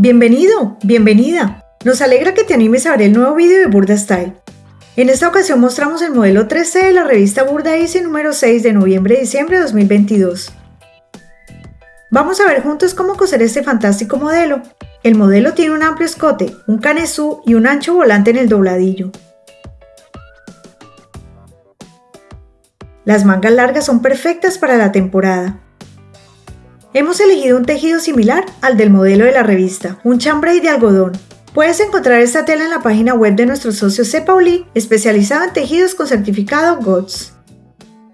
Bienvenido, bienvenida. Nos alegra que te animes a ver el nuevo vídeo de Burda Style. En esta ocasión mostramos el modelo 3C de la revista Burda Easy número 6 de noviembre-diciembre de 2022. Vamos a ver juntos cómo coser este fantástico modelo. El modelo tiene un amplio escote, un canesú y un ancho volante en el dobladillo. Las mangas largas son perfectas para la temporada. Hemos elegido un tejido similar al del modelo de la revista, un chambray de algodón. Puedes encontrar esta tela en la página web de nuestro socio C. Especializado en tejidos con certificado GOTS.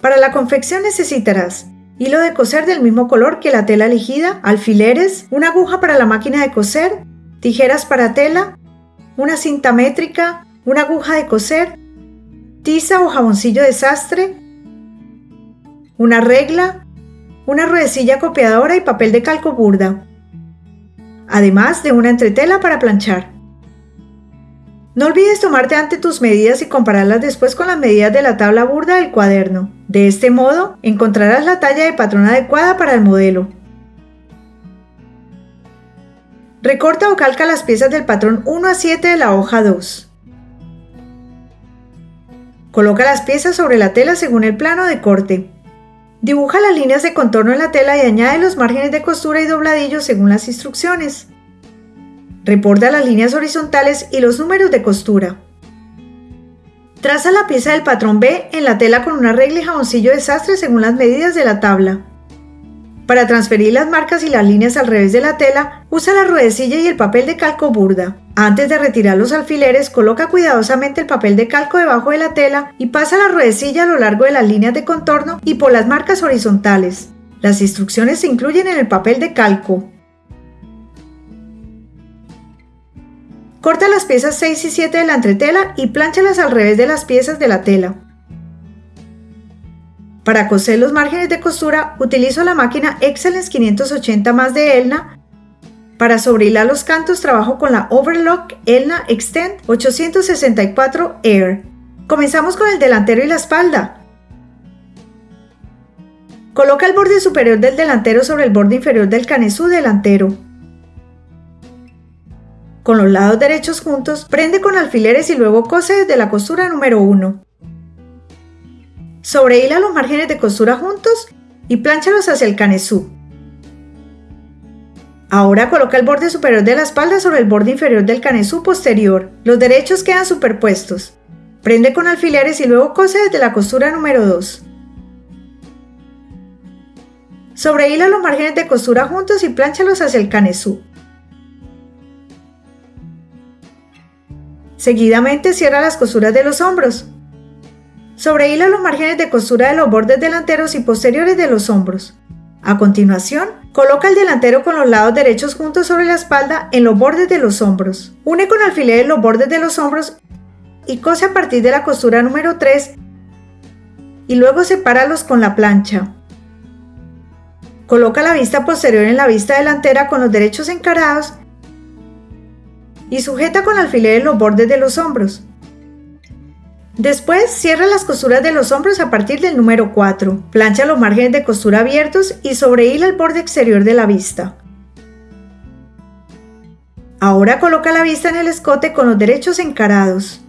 Para la confección necesitarás hilo de coser del mismo color que la tela elegida, alfileres, una aguja para la máquina de coser, tijeras para tela, una cinta métrica, una aguja de coser, tiza o jaboncillo de sastre, una regla, una ruedecilla copiadora y papel de calco burda, además de una entretela para planchar. No olvides tomarte ante tus medidas y compararlas después con las medidas de la tabla burda del cuaderno. De este modo, encontrarás la talla de patrón adecuada para el modelo. Recorta o calca las piezas del patrón 1 a 7 de la hoja 2. Coloca las piezas sobre la tela según el plano de corte. Dibuja las líneas de contorno en la tela y añade los márgenes de costura y dobladillos según las instrucciones. Reporta las líneas horizontales y los números de costura. Traza la pieza del patrón B en la tela con una regla y jaboncillo de sastre según las medidas de la tabla. Para transferir las marcas y las líneas al revés de la tela, usa la ruedecilla y el papel de calco burda. Antes de retirar los alfileres, coloca cuidadosamente el papel de calco debajo de la tela y pasa la ruedecilla a lo largo de las líneas de contorno y por las marcas horizontales. Las instrucciones se incluyen en el papel de calco. Corta las piezas 6 y 7 de la entretela y plánchalas al revés de las piezas de la tela. Para coser los márgenes de costura utilizo la máquina Excellence 580 más de Elna. Para sobrehilar los cantos trabajo con la Overlock Elna Extend 864 Air. Comenzamos con el delantero y la espalda. Coloca el borde superior del delantero sobre el borde inferior del canesú delantero. Con los lados derechos juntos, prende con alfileres y luego cose desde la costura número 1. Sobrehila los márgenes de costura juntos y plánchalos hacia el canesú. Ahora coloca el borde superior de la espalda sobre el borde inferior del canesú posterior. Los derechos quedan superpuestos. Prende con alfileres y luego cose desde la costura número 2. Sobrehila los márgenes de costura juntos y plánchalos hacia el canesú. Seguidamente cierra las costuras de los hombros. Sobrehila los márgenes de costura de los bordes delanteros y posteriores de los hombros. A continuación, coloca el delantero con los lados derechos juntos sobre la espalda en los bordes de los hombros. Une con alfileres los bordes de los hombros y cose a partir de la costura número 3 y luego sepáralos con la plancha. Coloca la vista posterior en la vista delantera con los derechos encarados y sujeta con alfileres los bordes de los hombros. Después cierra las costuras de los hombros a partir del número 4. Plancha los márgenes de costura abiertos y sobrehila el borde exterior de la vista. Ahora coloca la vista en el escote con los derechos encarados.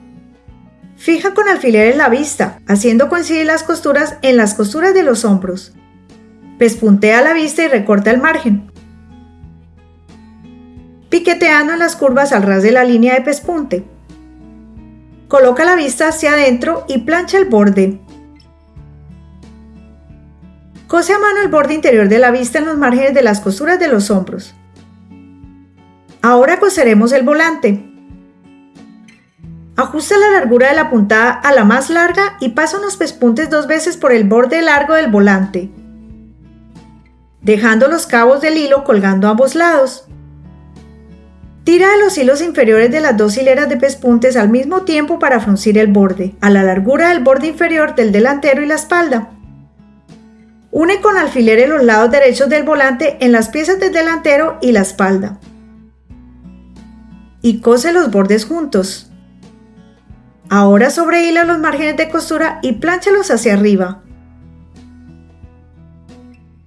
Fija con alfileres la vista, haciendo coincidir las costuras en las costuras de los hombros. Pespuntea la vista y recorta el margen. Piqueteando las curvas al ras de la línea de pespunte. Coloca la vista hacia adentro y plancha el borde. Cose a mano el borde interior de la vista en los márgenes de las costuras de los hombros. Ahora coseremos el volante. Ajusta la largura de la puntada a la más larga y pasa unos pespuntes dos veces por el borde largo del volante, dejando los cabos del hilo colgando a ambos lados. Tira de los hilos inferiores de las dos hileras de pespuntes al mismo tiempo para fruncir el borde, a la largura del borde inferior del delantero y la espalda. Une con alfileres los lados derechos del volante en las piezas del delantero y la espalda. Y cose los bordes juntos. Ahora sobrehila los márgenes de costura y plánchalos hacia arriba.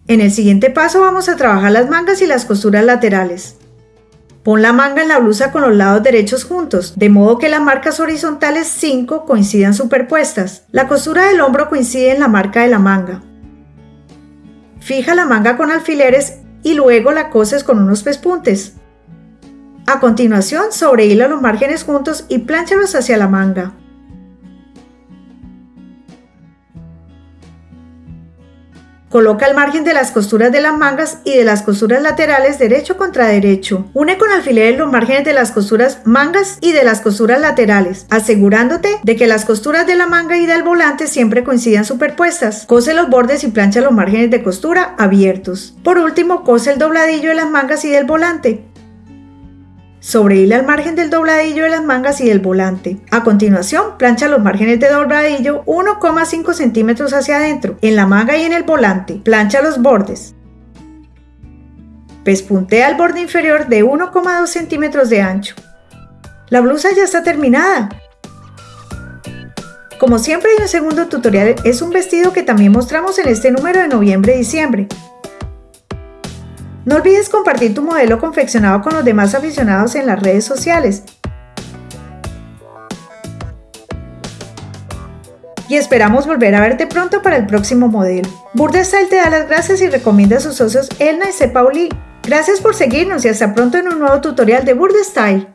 En el siguiente paso vamos a trabajar las mangas y las costuras laterales. Pon la manga en la blusa con los lados derechos juntos, de modo que las marcas horizontales 5 coincidan superpuestas. La costura del hombro coincide en la marca de la manga. Fija la manga con alfileres y luego la coses con unos pespuntes. A continuación, sobrehila los márgenes juntos y plánchalos hacia la manga. Coloca el margen de las costuras de las mangas y de las costuras laterales derecho contra derecho. Une con alfileres los márgenes de las costuras mangas y de las costuras laterales, asegurándote de que las costuras de la manga y del volante siempre coincidan superpuestas. Cose los bordes y plancha los márgenes de costura abiertos. Por último, cose el dobladillo de las mangas y del volante. Sobrehila el margen del dobladillo de las mangas y del volante. A continuación, plancha los márgenes de dobladillo 1,5 centímetros hacia adentro, en la manga y en el volante. Plancha los bordes. Pespuntea el borde inferior de 1,2 centímetros de ancho. La blusa ya está terminada. Como siempre hay un segundo tutorial, es un vestido que también mostramos en este número de noviembre-diciembre. No olvides compartir tu modelo confeccionado con los demás aficionados en las redes sociales. Y esperamos volver a verte pronto para el próximo modelo. Burdestyle te da las gracias y recomienda a sus socios Elna y C. Pauli. Gracias por seguirnos y hasta pronto en un nuevo tutorial de Burdestyle.